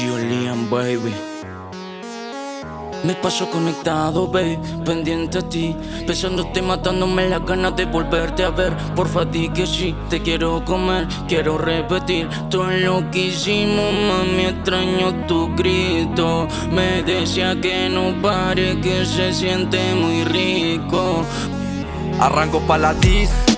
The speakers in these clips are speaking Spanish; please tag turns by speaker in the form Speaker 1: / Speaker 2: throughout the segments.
Speaker 1: Julian, baby. Me paso conectado, babe, pendiente a ti. Pensándote, matándome las ganas de volverte a ver. Porfa, di que sí, te quiero comer Quiero repetir todo lo que hicimos Mami, extraño tu grito. Me decía que no pare, que se siente muy rico.
Speaker 2: Arranco pa' la disco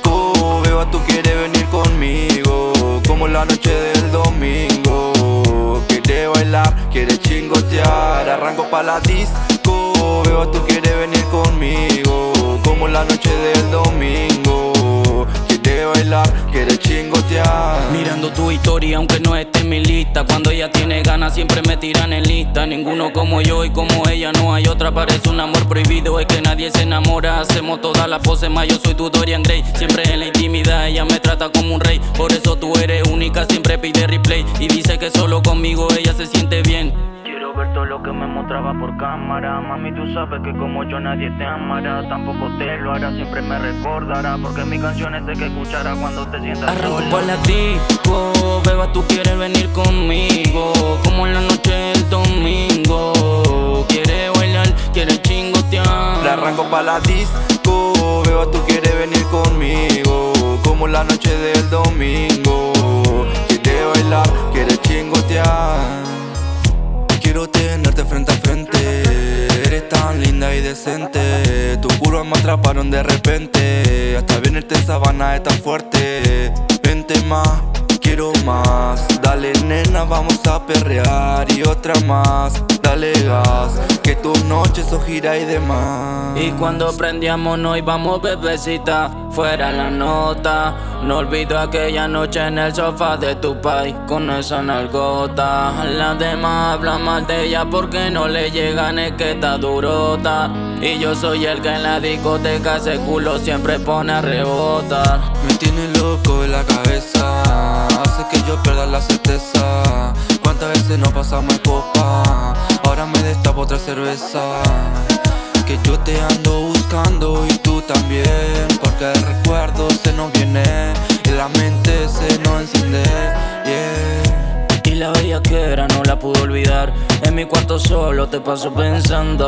Speaker 2: Arranco pa' la disco Beba, tú quieres venir conmigo Como la noche del domingo. Quiere bailar, quiere chingotear.
Speaker 1: Mirando tu historia aunque no esté en mi lista Cuando ella tiene ganas siempre me tiran en lista. Ninguno como yo y como ella no hay otra. Parece un amor prohibido, es que nadie se enamora. Hacemos todas las poses más, yo soy tu Dorian Gray. Siempre en la intimidad ella me trata como un rey. Por eso tú eres única, siempre pide replay. Y dice que solo conmigo ella se siente bien Quiero ver todo lo que me mostraba por cámara. Mami, tú sabes que como yo nadie te amará. Tampoco te lo hará, siempre me recordará. Porque mi canción es de que escuchará cuando te sientas Arranco por la disco, beba, tú quieres venir conmigo. Como en la noche del domingo. Quiere bailar, quiere chingotear.
Speaker 2: Le arranco pa' la disco Beba, tú quieres venir conmigo. Como la noche del domingo. Quiere bailar, quiere chingotear Quiero tenerte frente a frente. Eres tan linda y decente. Tus curvas me atraparon de repente. Hasta venirte en sabana es tan fuerte. Vente más, quiero más. Dale nena, vamos a perrear Y otra más, dale gas Que tus noches son gira y demás.
Speaker 1: Y cuando prendíamos nos íbamos bebecita. Fuera la nota No olvido aquella noche en el sofá de tu país Con esa nalgota Las demás hablan mal de ella porque no le llegan es que está durota. Y yo soy el que en la discoteca ese culo siempre pone a rebotar.
Speaker 2: Me tiene loco de la cabeza. Hace que yo pierda la certeza. Cuántas veces nos pasamos en copa Ahora me destapo otra cerveza. Que yo te ando buscando y tú también. Porque el recuerdo se nos viene
Speaker 1: En mi cuarto solo te paso pensando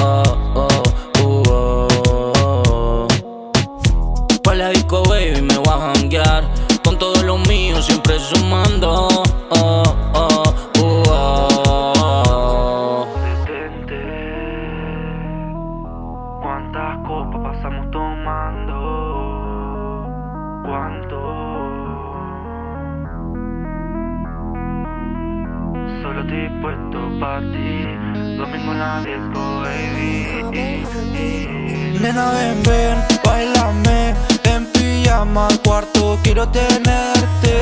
Speaker 1: oh, oh, uh, oh. Pa' la disco baby me voy a janguear Con todo lo mío siempre sumando oh,
Speaker 2: Solo dispuesto pa' ti. Domingo en la disco, baby. Nena, ven, ven, bailame. En pijama al cuarto quiero tenerte.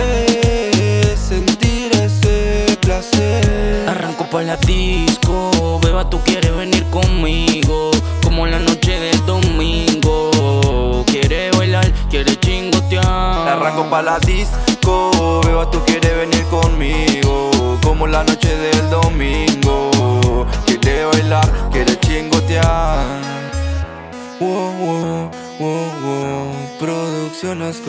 Speaker 2: Sentir ese placer.
Speaker 1: Arranco pa' la disco, beba tú quieres venir conmigo. Como la noche del domingo. Quiere bailar, quiere chingotear.
Speaker 2: Arranco pa' la disco. Beba, tú quieres venir conmigo Como la noche del domingo. Quiere bailar, quiere chingotear. Wow, wow, wow, wow Producciones